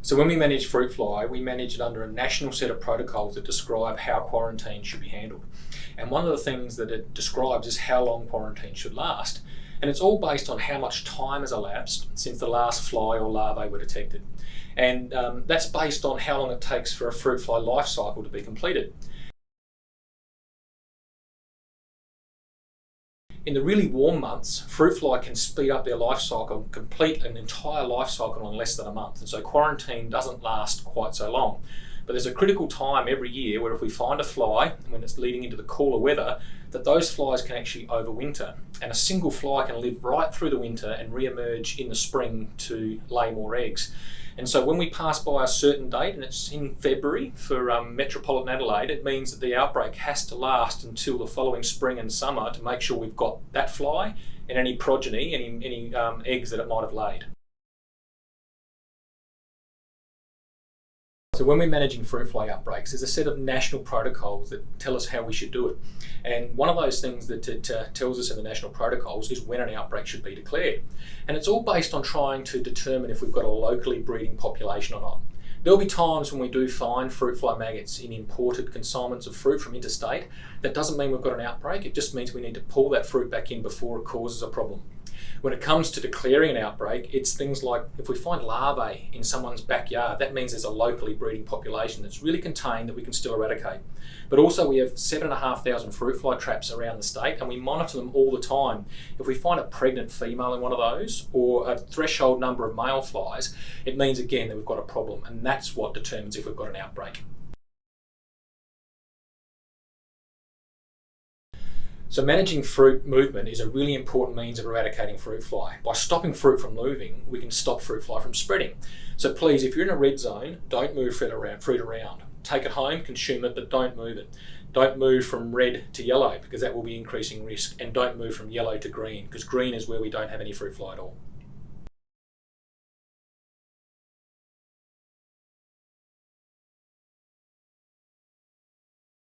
So when we manage fruit fly, we manage it under a national set of protocols that describe how quarantine should be handled. And one of the things that it describes is how long quarantine should last. And it's all based on how much time has elapsed since the last fly or larvae were detected. And um, that's based on how long it takes for a fruit fly life cycle to be completed. In the really warm months, fruit fly can speed up their life cycle, complete an entire life cycle in less than a month. And so quarantine doesn't last quite so long. But there's a critical time every year where if we find a fly, when it's leading into the cooler weather, that those flies can actually overwinter. And a single fly can live right through the winter and re-emerge in the spring to lay more eggs. And so when we pass by a certain date, and it's in February for um, metropolitan Adelaide, it means that the outbreak has to last until the following spring and summer to make sure we've got that fly and any progeny, any, any um, eggs that it might have laid. So when we're managing fruit fly outbreaks, there's a set of national protocols that tell us how we should do it. And one of those things that it tells us in the national protocols is when an outbreak should be declared. And it's all based on trying to determine if we've got a locally breeding population or not. There'll be times when we do find fruit fly maggots in imported consignments of fruit from interstate. That doesn't mean we've got an outbreak, it just means we need to pull that fruit back in before it causes a problem. When it comes to declaring an outbreak, it's things like if we find larvae in someone's backyard, that means there's a locally breeding population that's really contained that we can still eradicate. But also we have seven and a half thousand fruit fly traps around the state and we monitor them all the time. If we find a pregnant female in one of those or a threshold number of male flies, it means again that we've got a problem and that's what determines if we've got an outbreak. So managing fruit movement is a really important means of eradicating fruit fly. By stopping fruit from moving, we can stop fruit fly from spreading. So please, if you're in a red zone, don't move fruit around. Fruit around. Take it home, consume it, but don't move it. Don't move from red to yellow because that will be increasing risk. And don't move from yellow to green because green is where we don't have any fruit fly at all.